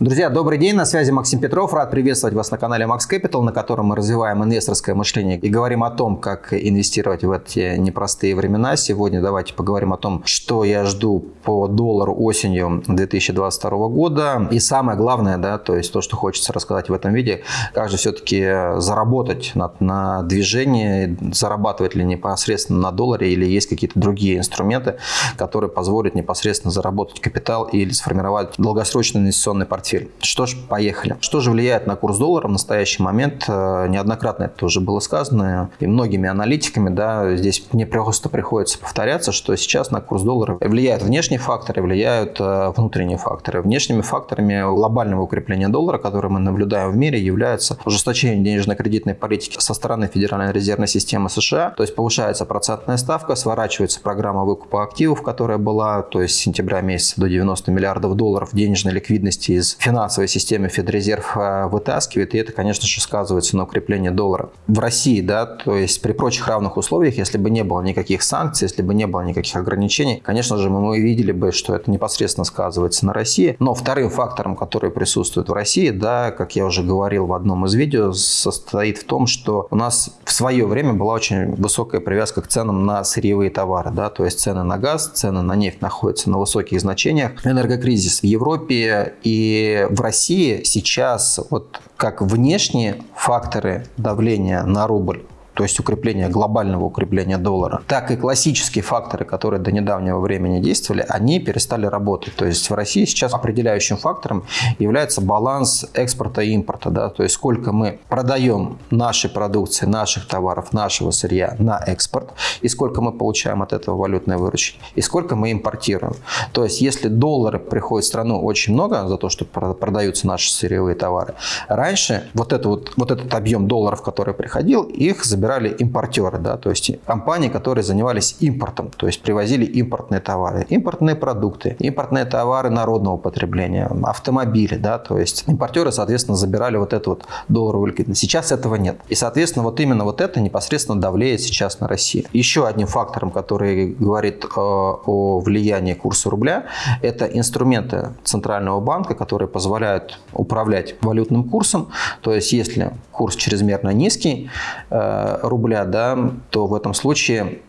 Друзья, добрый день, на связи Максим Петров. Рад приветствовать вас на канале Max Capital, на котором мы развиваем инвесторское мышление и говорим о том, как инвестировать в эти непростые времена. Сегодня давайте поговорим о том, что я жду по доллару осенью 2022 года. И самое главное, да, то есть то, что хочется рассказать в этом видео, как же все-таки заработать на, на движении, зарабатывать ли непосредственно на долларе или есть какие-то другие инструменты, которые позволят непосредственно заработать капитал или сформировать долгосрочный инвестиционный портфель портфель. Что ж, поехали. Что же влияет на курс доллара в настоящий момент? Э, неоднократно это уже было сказано и многими аналитиками. Да, здесь мне просто приходится повторяться, что сейчас на курс доллара влияют внешние факторы, влияют э, внутренние факторы. Внешними факторами глобального укрепления доллара, которое мы наблюдаем в мире, является ужесточение денежно-кредитной политики со стороны Федеральной резервной системы США. То есть повышается процентная ставка, сворачивается программа выкупа активов, которая была то есть с сентября месяца до 90 миллиардов долларов денежной ликвидности из финансовой системе Федрезерв э, вытаскивает, и это, конечно же, сказывается на укреплении доллара. В России, да, то есть при прочих равных условиях, если бы не было никаких санкций, если бы не было никаких ограничений, конечно же, мы видели бы, что это непосредственно сказывается на России. Но вторым фактором, который присутствует в России, да, как я уже говорил в одном из видео, состоит в том, что у нас в свое время была очень высокая привязка к ценам на сырьевые товары, да, то есть цены на газ, цены на нефть находятся на высоких значениях. Энергокризис в Европе и в России сейчас вот как внешние факторы давления на рубль то есть укрепление, глобального укрепления доллара, так и классические факторы, которые до недавнего времени действовали, они перестали работать. То есть в России сейчас определяющим фактором является баланс экспорта и импорта. Да? То есть сколько мы продаем нашей продукции, наших товаров, нашего сырья на экспорт, и сколько мы получаем от этого валютной выручки, и сколько мы импортируем. То есть если доллары приходят в страну очень много за то, что продаются наши сырьевые товары, раньше вот, это вот, вот этот объем долларов, который приходил, их забирали собирали импортеры, да, то есть компании, которые занимались импортом, то есть привозили импортные товары, импортные продукты, импортные товары народного потребления, автомобили, да, то есть импортеры, соответственно, забирали вот эту вот долларовую ликвидность. Сейчас этого нет. И, соответственно, вот именно вот это непосредственно давлеет сейчас на Россию. Еще одним фактором, который говорит э, о влиянии курса рубля, это инструменты Центрального банка, которые позволяют управлять валютным курсом. То есть, если курс чрезмерно низкий, э, рубля, да, то в этом случае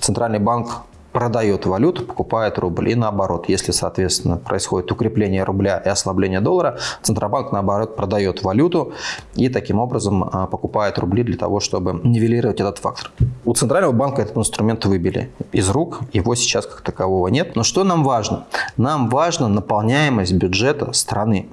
Центральный банк продает валюту, покупает рубль. И наоборот, если, соответственно, происходит укрепление рубля и ослабление доллара, Центробанк, наоборот, продает валюту и таким образом а, покупает рубли для того, чтобы нивелировать этот фактор. У Центрального банка этот инструмент выбили из рук, его сейчас как такового нет. Но что нам важно? Нам важна наполняемость бюджета страны.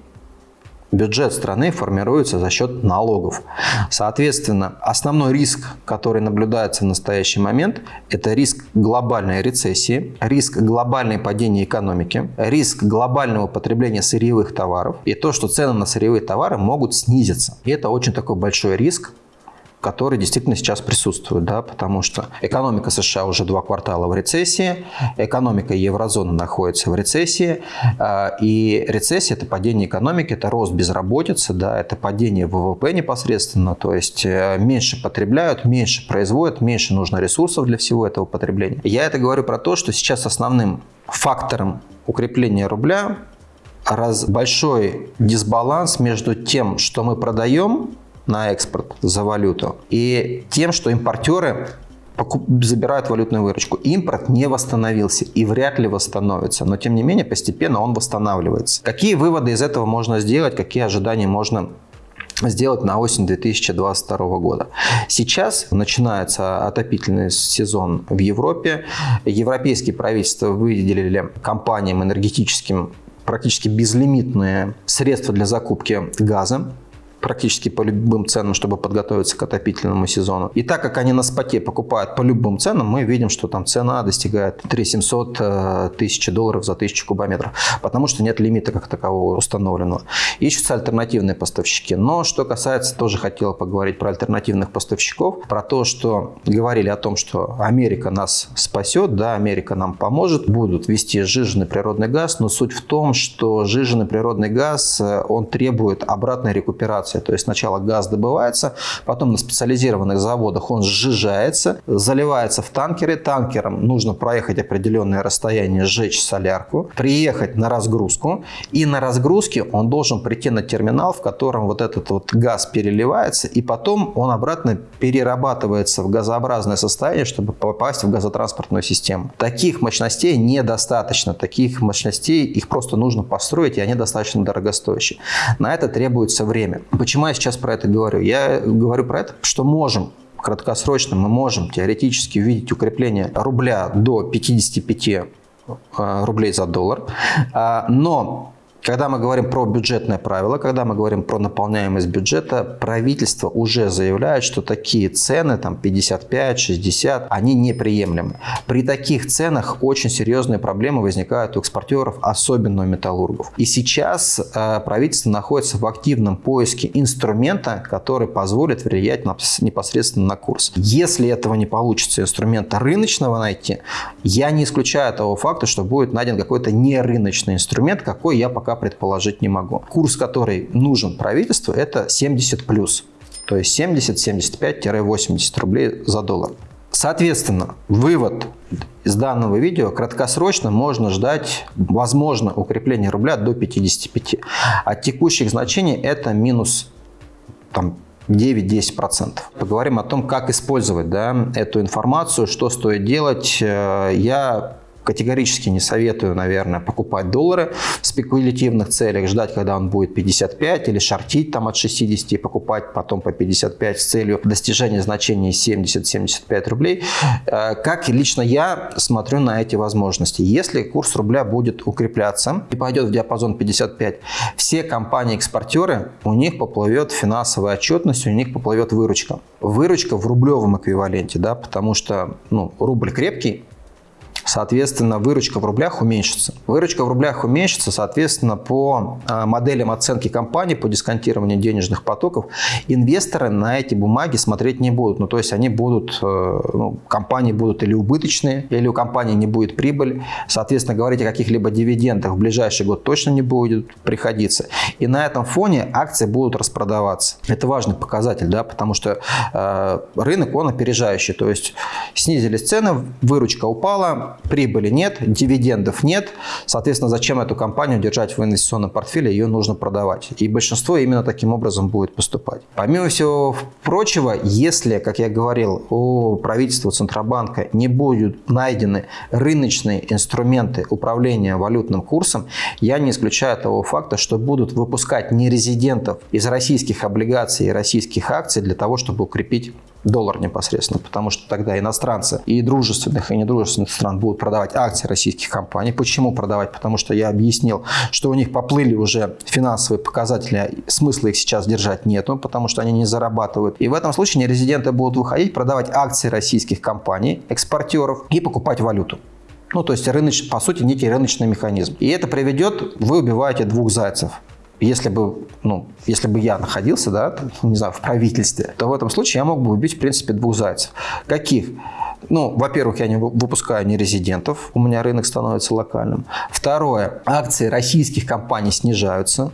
Бюджет страны формируется за счет налогов. Соответственно, основной риск, который наблюдается в настоящий момент, это риск глобальной рецессии, риск глобальной падения экономики, риск глобального потребления сырьевых товаров и то, что цены на сырьевые товары могут снизиться. И это очень такой большой риск, который действительно сейчас присутствует, да, потому что экономика США уже два квартала в рецессии, экономика еврозоны находится в рецессии, а, и рецессия – это падение экономики, это рост безработицы, да, это падение ВВП непосредственно, то есть э, меньше потребляют, меньше производят, меньше нужно ресурсов для всего этого потребления. Я это говорю про то, что сейчас основным фактором укрепления рубля раз большой дисбаланс между тем, что мы продаем, на экспорт за валюту. И тем, что импортеры забирают валютную выручку. Импорт не восстановился и вряд ли восстановится, но тем не менее постепенно он восстанавливается. Какие выводы из этого можно сделать, какие ожидания можно сделать на осень 2022 года. Сейчас начинается отопительный сезон в Европе. Европейские правительства выделили компаниям энергетическим практически безлимитные средства для закупки газа практически по любым ценам, чтобы подготовиться к отопительному сезону. И так как они на споте покупают по любым ценам, мы видим, что там цена достигает 3 700 э, тысяч долларов за тысячу кубометров, потому что нет лимита как такового установленного. Ищутся альтернативные поставщики. Но что касается, тоже хотел поговорить про альтернативных поставщиков, про то, что говорили о том, что Америка нас спасет, да, Америка нам поможет, будут вести сжиженный природный газ, но суть в том, что сжиженный природный газ, э, он требует обратной рекуперации эксплуатация. То есть сначала газ добывается, потом на специализированных заводах он сжижается, заливается в танкеры. Танкерам нужно проехать определенное расстояние, сжечь солярку, приехать на разгрузку. И на разгрузке он должен прийти на терминал, в котором вот этот вот газ переливается, и потом он обратно перерабатывается в газообразное состояние, чтобы попасть в газотранспортную систему. Таких мощностей недостаточно. Таких мощностей их просто нужно построить, и они достаточно дорогостоящие. На это требуется время. Почему я сейчас про это говорю? Я говорю про это, что можем краткосрочно мы можем теоретически увидеть укрепление рубля до 55 э, рублей за доллар, а, но когда мы говорим про бюджетное правило, когда мы говорим про наполняемость бюджета, правительство уже заявляет, что такие цены, там 55, 60, они неприемлемы. При таких ценах очень серьезные проблемы возникают у экспортеров, особенно у металлургов. И сейчас э, правительство находится в активном поиске инструмента, который позволит влиять на, непосредственно на курс. Если этого не получится инструмента рыночного найти, я не исключаю того факта, что будет найден какой-то нерыночный инструмент, какой я пока предположить не могу. Курс, который нужен правительству, это 70 плюс. То есть 70, 75-80 рублей за доллар. Соответственно, вывод из данного видео краткосрочно можно ждать, возможно, укрепление рубля до 55. От текущих значений это минус там, 9-10%. Поговорим о том, как использовать да, эту информацию, что стоит делать. Э, я категорически не советую, наверное, покупать доллары в спекулятивных целях, ждать, когда он будет 55 или шортить там от 60 и покупать потом по 55 с целью достижения значения 70-75 рублей. Э, как лично я смотрю на эти возможности. Если курс рубля будет укрепляться и пойдет в диапазон 55, все компании-экспортеры, у них поплывет финансовая отчетность, у них поплывет выручка. Выручка в рублевом эквиваленте, да, потому что ну, рубль крепкий, соответственно, выручка в рублях уменьшится. Выручка в рублях уменьшится, соответственно, по а, моделям оценки компании, по дисконтированию денежных потоков, инвесторы на эти бумаги смотреть не будут. Ну, то есть они будут, э, ну, компании будут или убыточные, или у компании не будет прибыль. Соответственно, говорить о каких-либо дивидендах в ближайший год точно не будет приходиться. И на этом фоне акции будут распродаваться. Это важный показатель, да, потому что э, рынок, он опережающий. То есть снизились цены, выручка упала, прибыли нет, дивидендов нет. Соответственно, зачем эту компанию держать в инвестиционном портфеле, ее нужно продавать. И большинство именно таким образом будет поступать. Помимо всего прочего, если, как я говорил, у правительства Центробанка не будут найдены рыночные инструменты управления валютным курсом, я не исключаю того факта, что будут выпускать нерезидентов из российских облигаций и российских акций для того, чтобы укрепить доллар непосредственно, потому что тогда иностранцы и дружественных, и недружественных стран будут продавать акции российских компаний. Почему продавать? Потому что я объяснил, что у них поплыли уже финансовые показатели, смысла их сейчас держать нету, потому что они не зарабатывают. И в этом случае нерезиденты будут выходить, продавать акции российских компаний, экспортеров и покупать валюту. Ну, то есть, рыночный, по сути, некий рыночный механизм. И это приведет, вы убиваете двух зайцев если бы, ну, если бы я находился, да, не знаю, в правительстве, то в этом случае я мог бы убить, в принципе, двух зайцев. Каких? Ну, во-первых, я не выпускаю нерезидентов, у меня рынок становится локальным. Второе, акции российских компаний снижаются,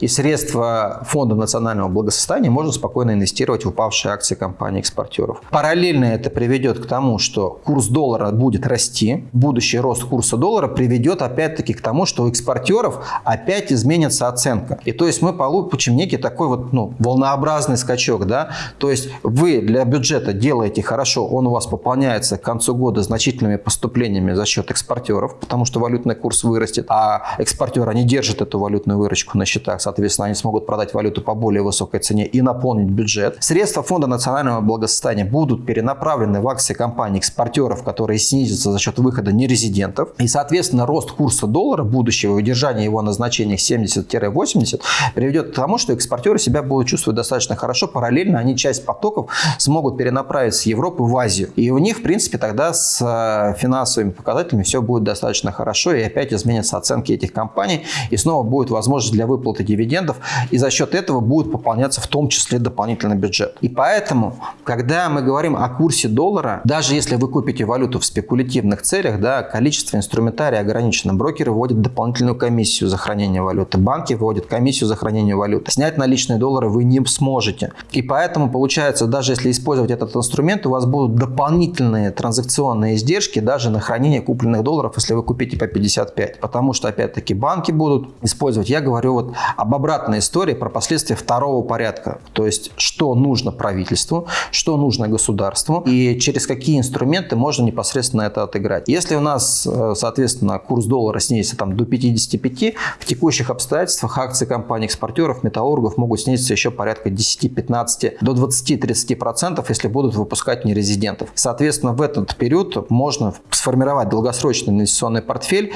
и средства Фонда национального благосостояния можно спокойно инвестировать в упавшие акции компаний-экспортеров. Параллельно это приведет к тому, что курс доллара будет расти. Будущий рост курса доллара приведет опять-таки к тому, что у экспортеров опять изменится оценка. И то есть мы получим некий такой вот ну, волнообразный скачок. Да? То есть вы для бюджета делаете хорошо, он у вас пополняется к концу года значительными поступлениями за счет экспортеров, потому что валютный курс вырастет, а экспортеры не держат эту валютную выручку на счету счетах, соответственно, они смогут продать валюту по более высокой цене и наполнить бюджет. Средства Фонда национального благосостояния будут перенаправлены в акции компаний-экспортеров, которые снизятся за счет выхода нерезидентов. И, соответственно, рост курса доллара будущего и удержание его на значениях 70-80 приведет к тому, что экспортеры себя будут чувствовать достаточно хорошо. Параллельно они часть потоков смогут перенаправить с Европы в Азию. И у них, в принципе, тогда с э, финансовыми показателями все будет достаточно хорошо. И опять изменятся оценки этих компаний. И снова будет возможность для выплаты выплаты дивидендов, и за счет этого будет пополняться в том числе дополнительный бюджет. И поэтому, когда мы говорим о курсе доллара, даже если вы купите валюту в спекулятивных целях, да, количество инструментария ограничено. Брокеры вводят дополнительную комиссию за хранение валюты, банки вводят комиссию за хранение валюты. Снять наличные доллары вы не сможете. И поэтому получается, даже если использовать этот инструмент, у вас будут дополнительные транзакционные издержки даже на хранение купленных долларов, если вы купите по 55. Потому что, опять-таки, банки будут использовать, я говорю вот об обратной истории, про последствия второго порядка. То есть, что нужно правительству, что нужно государству и через какие инструменты можно непосредственно это отыграть. Если у нас, э, соответственно, курс доллара снизится там, до 55, в текущих обстоятельствах акции компаний-экспортеров, металлургов могут снизиться еще порядка 10-15 до 20-30%, если будут выпускать нерезидентов. Соответственно, в этот период можно сформировать долгосрочный инвестиционный портфель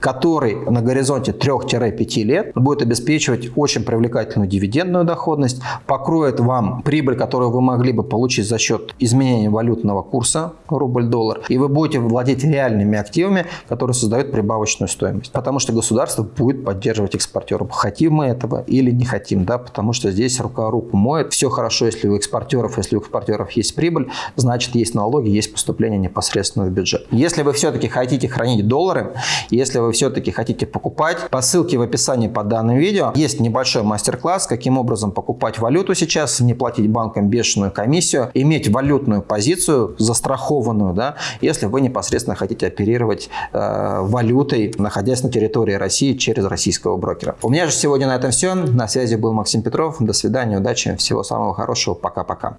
который на горизонте 3-5 лет будет обеспечивать очень привлекательную дивидендную доходность, покроет вам прибыль, которую вы могли бы получить за счет изменения валютного курса рубль-доллар, и вы будете владеть реальными активами, которые создают прибавочную стоимость. Потому что государство будет поддерживать экспортеров. Хотим мы этого или не хотим, да, потому что здесь рука руку моет. Все хорошо, если у экспортеров, если у экспортеров есть прибыль, значит есть налоги, есть поступление непосредственно в бюджет. Если вы все-таки хотите хранить доллары, если вы все-таки хотите покупать, по ссылке в описании под данным видео есть небольшой мастер-класс, каким образом покупать валюту сейчас, не платить банкам бешеную комиссию, иметь валютную позицию застрахованную, да, если вы непосредственно хотите оперировать э, валютой, находясь на территории России через российского брокера. У меня же сегодня на этом все. На связи был Максим Петров. До свидания, удачи, всего самого хорошего. Пока-пока.